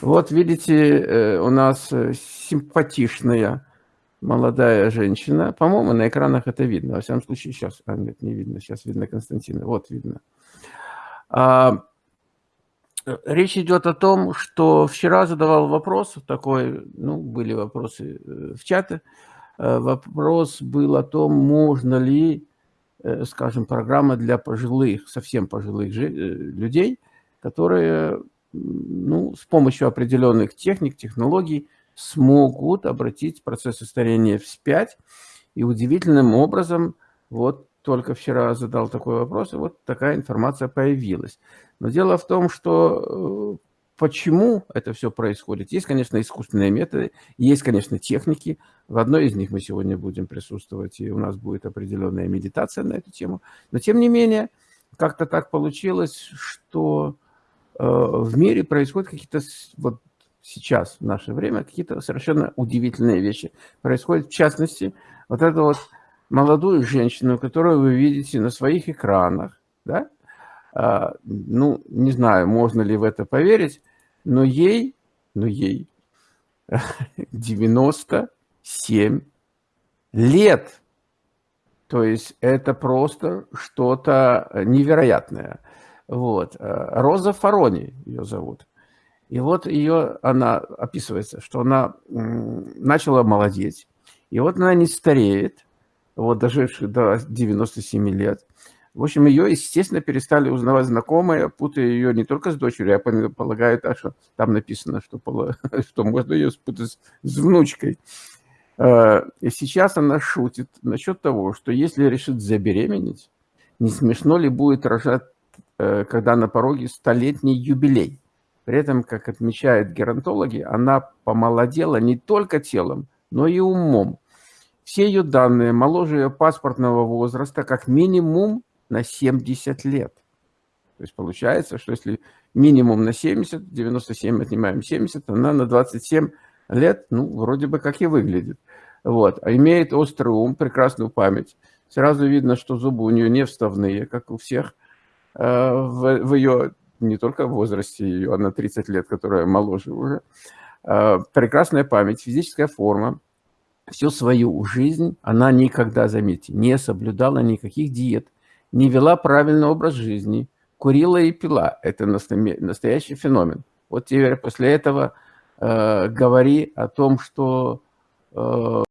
Вот видите, э, у нас э, симпатичная молодая женщина. По-моему, на экранах это видно. Во всяком случае, сейчас... А, нет, не видно. Сейчас видно Константина. Вот видно. А, речь идет о том, что вчера задавал вопрос такой, ну, были вопросы э, в чате. Вопрос был о том, можно ли, скажем, программа для пожилых, совсем пожилых людей, которые ну, с помощью определенных техник, технологий смогут обратить процессы старения вспять. И удивительным образом, вот только вчера задал такой вопрос, и вот такая информация появилась. Но дело в том, что э, почему это все происходит. Есть, конечно, искусственные методы, есть, конечно, техники. В одной из них мы сегодня будем присутствовать, и у нас будет определенная медитация на эту тему. Но, тем не менее, как-то так получилось, что в мире происходят какие-то, вот сейчас, в наше время, какие-то совершенно удивительные вещи происходят. В частности, вот эту вот молодую женщину, которую вы видите на своих экранах, да, а, ну, не знаю, можно ли в это поверить, но ей, но ей 97 лет. То есть это просто что-то невероятное. Вот. Э, Роза Фарони ее зовут. И вот ее, она описывается, что она начала молодеть. И вот она не стареет, вот доживших до 97 лет. В общем, ее, естественно, перестали узнавать знакомые, путая ее не только с дочерью, я полагаю, так что там написано, что, что можно ее спутать с внучкой. Э, и сейчас она шутит насчет того, что если решит забеременеть, не смешно ли будет рожать когда на пороге столетний юбилей. При этом, как отмечают геронтологи, она помолодела не только телом, но и умом. Все ее данные моложе ее паспортного возраста как минимум на 70 лет. То есть получается, что если минимум на 70, 97 отнимаем 70, она на 27 лет, ну, вроде бы как и выглядит. Вот. А имеет острый ум, прекрасную память. Сразу видно, что зубы у нее не вставные, как у всех – Э, в, в ее, не только в возрасте ее, она 30 лет, которая моложе уже, э, прекрасная память, физическая форма, всю свою жизнь она никогда, заметьте, не соблюдала никаких диет, не вела правильный образ жизни, курила и пила. Это настоящий феномен. Вот теперь после этого э, говори о том, что... Э,